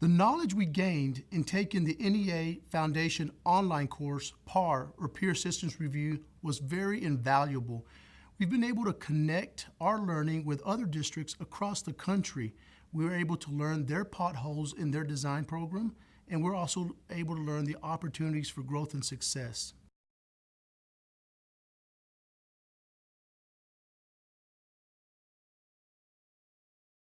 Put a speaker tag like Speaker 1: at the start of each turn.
Speaker 1: The knowledge we gained in taking the NEA Foundation online course, PAR, or Peer Assistance Review, was very invaluable. We've been able to connect our learning with other districts across the country. We were able to learn their potholes in their design program, and we're also able to learn the opportunities for growth and success.